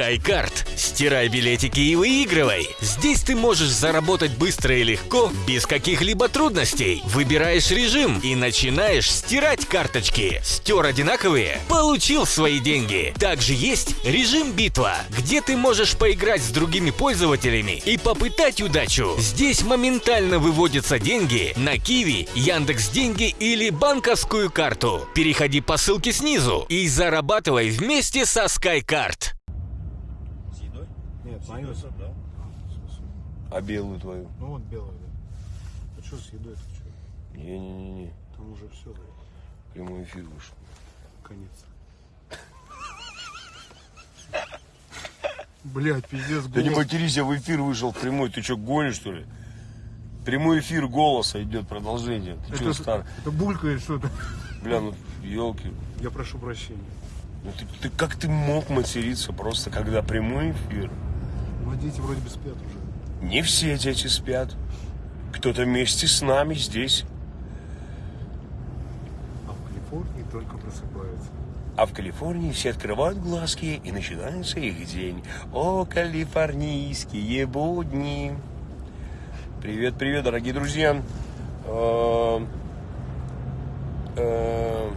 SkyCard. Стирай билетики и выигрывай. Здесь ты можешь заработать быстро и легко, без каких-либо трудностей. Выбираешь режим и начинаешь стирать карточки. Стер одинаковые? Получил свои деньги. Также есть режим битва, где ты можешь поиграть с другими пользователями и попытать удачу. Здесь моментально выводятся деньги на Киви, Яндекс Деньги или банковскую карту. Переходи по ссылке снизу и зарабатывай вместе со SkyCard. Нет, мою. да? А белую твою? Ну вот белая, да. А что с едой это что? Не-не-не, Там уже все, да, прямой эфир вышел. конец. Блять, пиздец, Да не голос. матерись, я в эфир вышел в прямой. Ты что, гонишь, что ли? Прямой эфир голоса идет, продолжение. Ты что, это, стар? это булькает что-то. Бля, ну, елки. Я прошу прощения. Ну, ты, ты- как ты мог материться просто, когда прямой эфир? Ну, дети вроде бы спят уже. Не все дети спят. Кто-то вместе с нами здесь. А в Калифорнии только просыпаются. А в Калифорнии все открывают глазки и начинается их день. О, калифорнийские будни. Привет, привет, дорогие друзья. Э, э,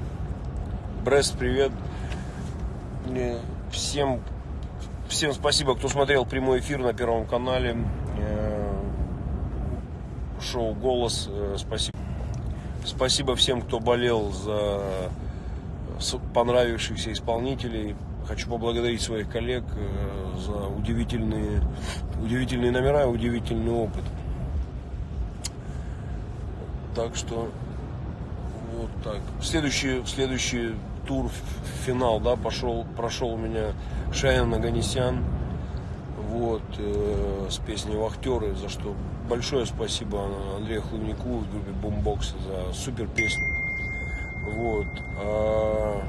Брест, привет. Всем, всем спасибо, кто смотрел прямой эфир на Первом канале. Э, Шоу «Голос». Э, Спасибо. Спасибо всем, кто болел за понравившихся исполнителей. Хочу поблагодарить своих коллег э, за удивительные, удивительные номера и удивительный опыт. Так что вот так. Следующий, следующий тур, в финал, да, пошел, прошел у меня Шаян Аганесян. Вот, э, с песней «Вахтеры», за что большое спасибо Андрею Хлывнику и группе Бумбокс за супер песню. Вот. а,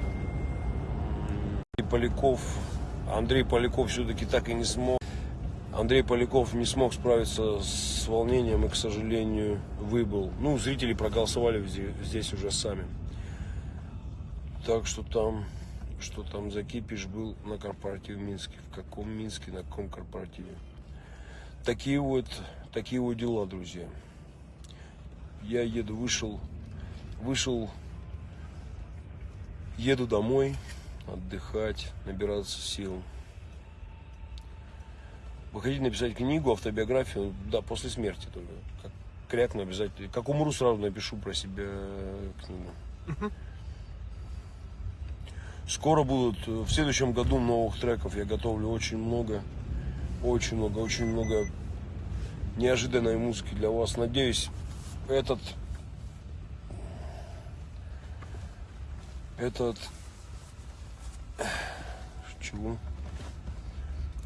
м, Поляков, Андрей Поляков все-таки так и не смог. Андрей Поляков не смог справиться с волнением и, к сожалению, выбыл. Ну, зрители проголосовали зде- здесь уже сами. Так что там, что там за кипиш был на корпоративе в Минске. В каком Минске, на каком корпоративе. Такие вот, такие вот дела, друзья. Я еду, вышел, вышел Еду домой, отдыхать, набираться сил. Вы хотите написать книгу, автобиографию? Да, после смерти только. Как крякну обязательно. Как умру, сразу напишу про себя книгу. Скоро будут, э, в следующем году новых треков я готовлю очень много. Очень много, очень много неожиданной музыки для вас. Надеюсь, этот этот чего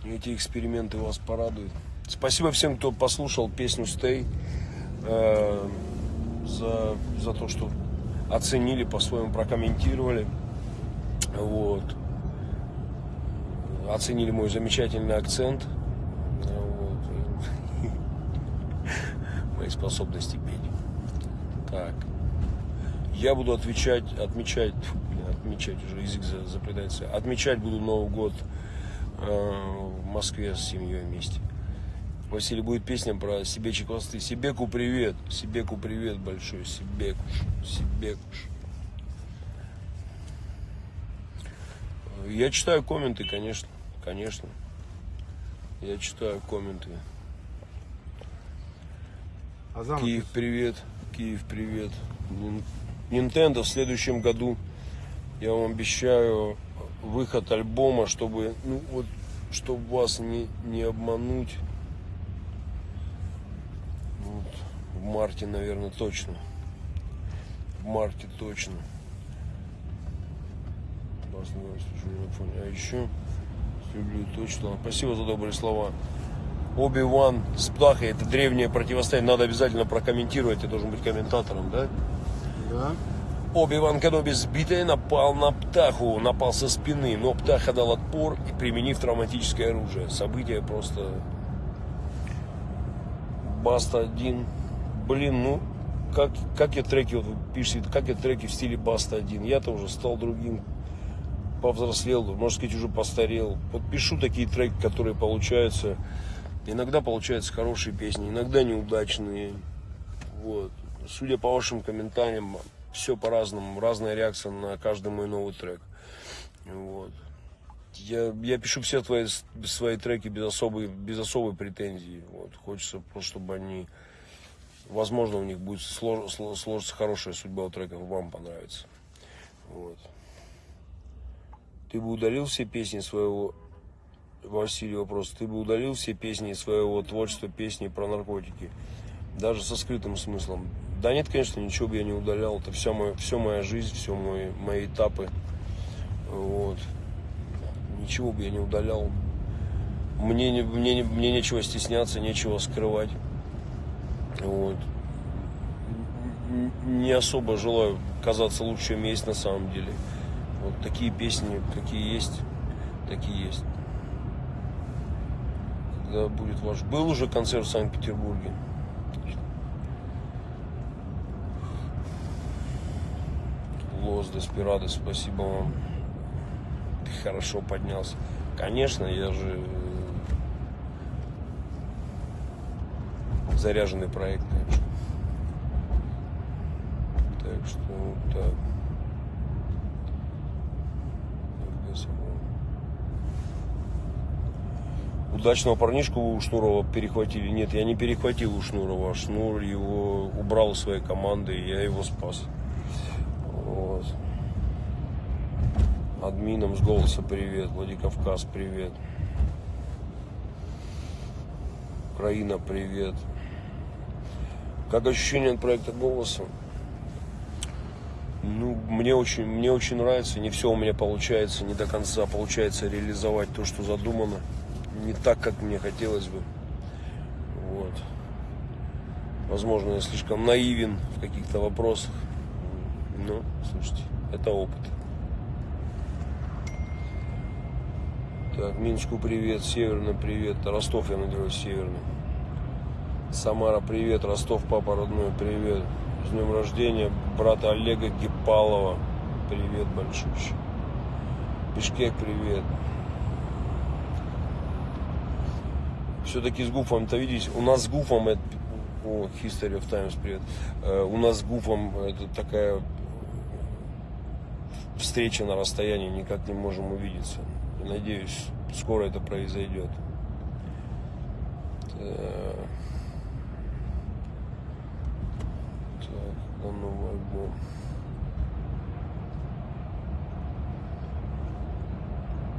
эти эксперименты вас порадуют спасибо всем кто послушал песню Stay э, за за то что оценили по-своему прокомментировали вот оценили мой замечательный акцент вот. мои способности петь так я буду отвечать, отмечать, отмечать уже язык за- заплетается. Отмечать буду Новый год э, в Москве с семьей вместе. Василий будет песня про Себечи хвосты. Себеку привет, Себеку привет большой, Себекуш, Себекуш. Я читаю комменты, конечно, конечно. Я читаю комменты. Азам, Киев, привет. Киев, привет. Nintendo в следующем году, я вам обещаю, выход альбома, чтобы, ну вот, чтобы вас не, не обмануть. Вот, в марте, наверное, точно. В марте точно. Фоне. А еще люблю точно. Спасибо за добрые слова. Оби-Ван с Птахой, это древнее противостояние. Надо обязательно прокомментировать, я должен быть комментатором, да? да? Оби-Ван Кеноби сбитый напал на Птаху, напал со спины, но Птаха дал отпор и применив травматическое оружие. Событие просто... Баста один. Блин, ну, как, как я треки, вот вы пишете, как я треки в стиле Баста один. Я-то уже стал другим. Повзрослел, можно сказать, уже постарел. Вот пишу такие треки, которые получаются. Иногда получаются хорошие песни, иногда неудачные. Вот. Судя по вашим комментариям, все по-разному, разная реакция на каждый мой новый трек. Вот. Я, я пишу все твои, свои треки без особой, без особой претензии. Вот. Хочется просто, чтобы они, возможно, у них будет слож, сложиться хорошая судьба у треков, вам понравится. Вот. Ты бы удалил все песни своего Василий вопрос. Ты бы удалил все песни своего творчества, песни про наркотики, даже со скрытым смыслом? Да нет, конечно, ничего бы я не удалял. Это все, моя, все моя жизнь, все мои, мои этапы. Вот. Ничего бы я не удалял. Мне, не, мне, мне нечего стесняться, нечего скрывать. Вот. Не особо желаю казаться лучше, чем есть на самом деле. Вот такие песни, какие есть, такие есть. Когда будет ваш... Был уже концерт в Санкт-Петербурге. Лос Деспирадо, спасибо вам. Ты хорошо поднялся. Конечно, я же э, заряженный проект, конечно. Так что так. Удачного парнишку у Шнурова перехватили. Нет, я не перехватил у Шнурова. Шнур его убрал из своей команды, и я его спас. Вот. Админам с голоса привет. Владикавказ привет. Украина привет. Как ощущение от проекта голоса? Ну, мне очень, мне очень нравится. Не все у меня получается, не до конца получается реализовать то, что задумано. Не так, как мне хотелось бы. Вот. Возможно, я слишком наивен в каких-то вопросах. Но, слушайте, это опыт. Так, Минску привет, Северный привет, Ростов, я надеюсь, Северный. Самара, привет, Ростов, папа родной, привет. С днем рождения, брата Олега Гипалова, привет большущий. Бишкек, привет. Все-таки с Гуфом-то, видите, у нас с Гуфом, это, о, History of Times, привет. Э, у нас с Гуфом это такая встреча на расстоянии, никак не можем увидеться. Надеюсь, скоро это произойдет. Так, так новый альбом.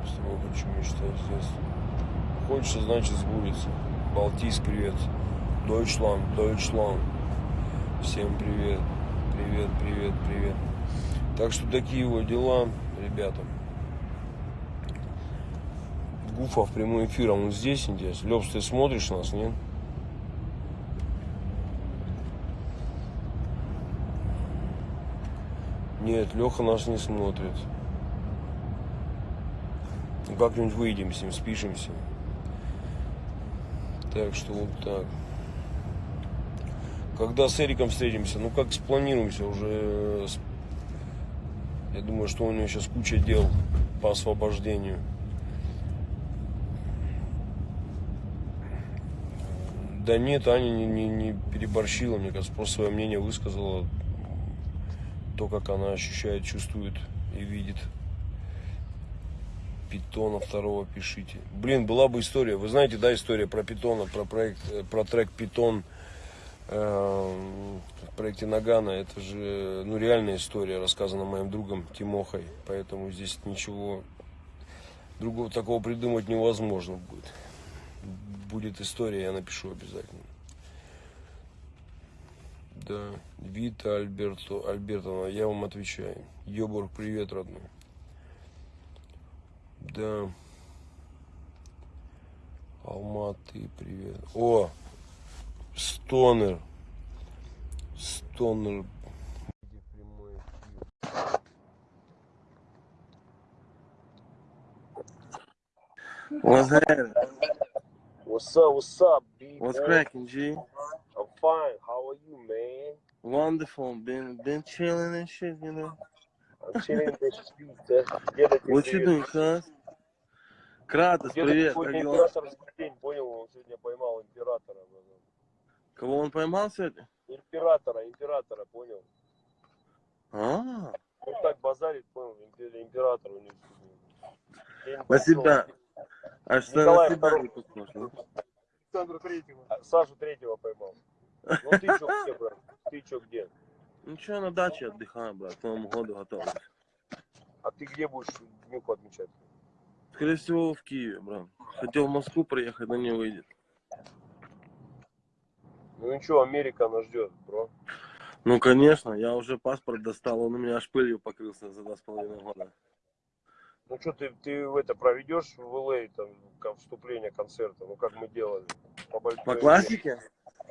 С тобой хочу мечтать здесь. Хочется, значит, сбудется. Балтийск, привет. Дойчланд, Дойчланд. Всем привет. Привет, привет, привет. Так что такие вот дела, ребята. Гуфа в прямой эфир, а он здесь, интересно. Лепс, ты смотришь нас, нет? Нет, Леха нас не смотрит. Как-нибудь выйдем с ним, спишемся. Так что вот так. Когда с Эриком встретимся, ну как спланируемся уже. Я думаю, что у него сейчас куча дел по освобождению. Да нет, Аня не, не, не переборщила, мне кажется, просто свое мнение высказала. То, как она ощущает, чувствует и видит. Питона второго пишите. Блин, была бы история. Вы знаете, да, история про Питона, про проект, э, про трек Питон э, в проекте Нагана. Это же, ну, реальная история, рассказана моим другом Тимохой. Поэтому здесь ничего другого такого придумать невозможно будет. Будет история, я напишу обязательно. Да, Вита Альберто, Альбертовна, я вам отвечаю. Йобург, привет, родной. Да. Алматы, привет. О, Стонер. Стонер. What's happening? What's up? What's up, B? What's cracking, G? I'm fine. How are you, man? Wonderful. Been been chilling and shit, you know. Привет. doing, cuz? Кратос, привет, как дела? день, понял? Он сегодня поймал императора. Кого он поймал сегодня? Императора, императора, понял? А, Он так базарит, понял? импер- Император у них. День на себя. Аж на Николай себя не похож, да? Александра Третьего. А, Сашу третьего поймал. Ну ты чё где, брат? Ты чё где? Ну что, на даче отдыхаем, брат, к Новому году готовы. А ты где будешь днюху отмечать? Скорее всего, в Киеве, брат. Хотел в Москву приехать, но не выйдет. Ну ничего, Америка нас ждет, бро. Ну, конечно, я уже паспорт достал, он у меня аж пылью покрылся за два с половиной года. Ну что, ты, ты в это проведешь в ЛА там ко- вступление концерта, ну как мы делали. По, По классике?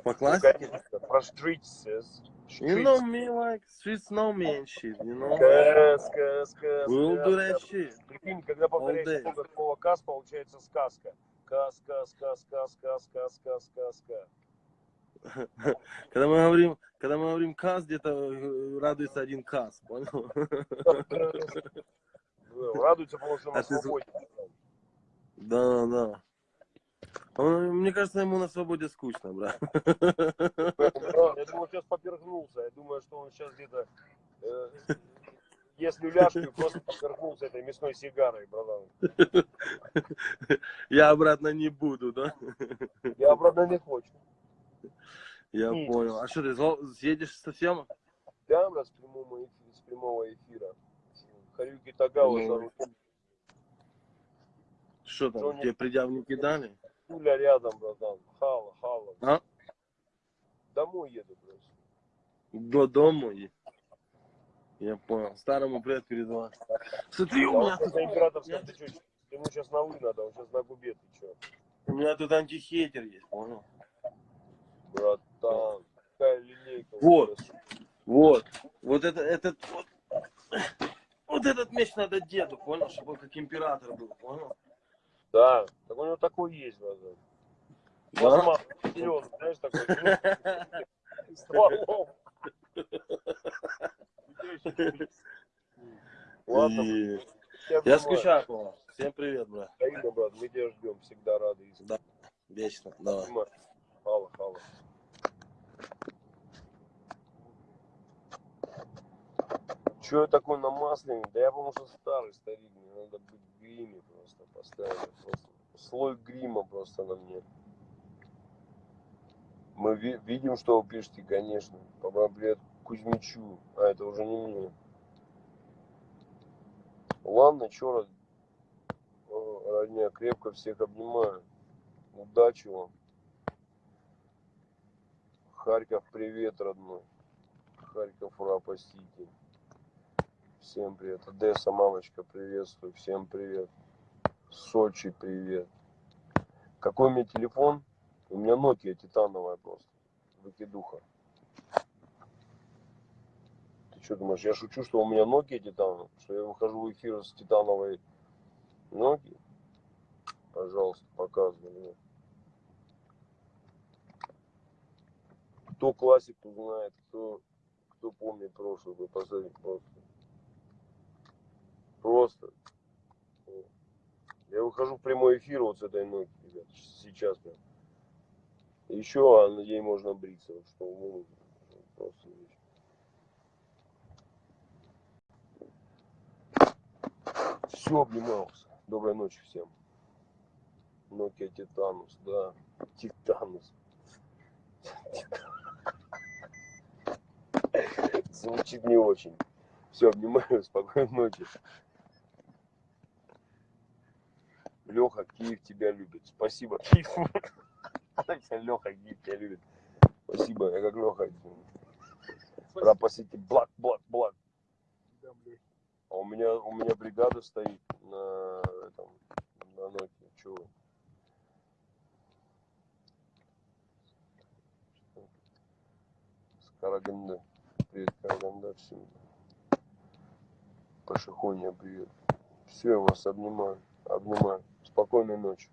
По Ну, классике? конечно, про streets. She treats. know me like she's snowman shit, you know? Сказка, сказка. We'll do that shit. Прикинь, когда повторяется много слова «каз», получается «сказка». Сказка, сказка, сказка, сказка, сказка. Когда мы говорим, когда мы говорим «каз», где-то э, радуется один «каз», понял? Радуется, потому что он а свободен. Да, да. Он, мне кажется, ему на свободе скучно, брат. Я думаю, сейчас попергнулся. Я думаю, что он сейчас где-то э, ест люляшку просто попергнулся этой мясной сигарой, братан. Я обратно не буду, да? Я обратно не хочу. Я понял. А что, ты съедешь совсем? Да, брат, с прямого, эфира, с прямого эфира. Харюки Тагава Ну. за рулем. Что там, Джонни- тебе предъявники дали? Пуля рядом, братан. Хала, хала. А? Домой еду просто. До дома? и- Я понял. Старому привет передавай. Смотри, у меня тут, на императорском, ты что, ему сейчас на вы надо, он сейчас на губе, ты что? у меня тут антихейтер есть, понял? Братан, какая линейка. Вот. Вот. Вот это, этот, вот, вот этот меч надо деду, понял? Чтобы он как император был, понял? Да, у него такой есть, братан. Да? Серьезно, знаешь, такой. ну, Стволом. Ладно, И- я скучаю по вам. Всем привет, брат. Взаимно, брат, мы тебя ждем, всегда рады. Да. Вечно. Давай. Хала, хала. Че я такой намасленный? Да я потому что старый старик, мне надо быть в гриме просто постоянно. Просто слой грима просто на мне. Мы ви- видим, что вы пишете, конечно. Привет Кузьмичу. А это уже не мне. Ладно, род- э, родня, крепко всех обнимаю. Удачи вам. Харьков, привет, родной. Харьков, Рапа Сити. Всем привет. Одесса, мамочка, приветствую. Всем привет. Сочи, привет. Какой у меня телефон? У меня Nokia титановая просто. Выкидуха. Ты что думаешь, я шучу, что у меня Nokia титановая? Что я выхожу в эфир с титановой Nokia? Пожалуйста, показывай мне. Кто классик, знает, кто, кто помнит прошлое, вы посмотрите просто. Просто. Я выхожу в прямой эфир вот с этой ноги, ребят, сейчас прям. Еще а ей можно бриться, что ну, просто. Все, обнимался. Доброй ночи всем. Nokia Титанус, да. Титанус. Звучит не очень. Все, обнимаю, спокойной ночи. Леха, Киев тебя любит. Спасибо, Киев. Леха, Киев тебя любит. Спасибо, я как Леха. Рапа Сити, блак, блак, блак. А у меня, у меня бригада стоит на этом, на ноте. Чего? Караганда. Привет, Караганда всем. Пашихония, привет. Все, я вас обнимаю. Обнимаю. Спокойной ночи.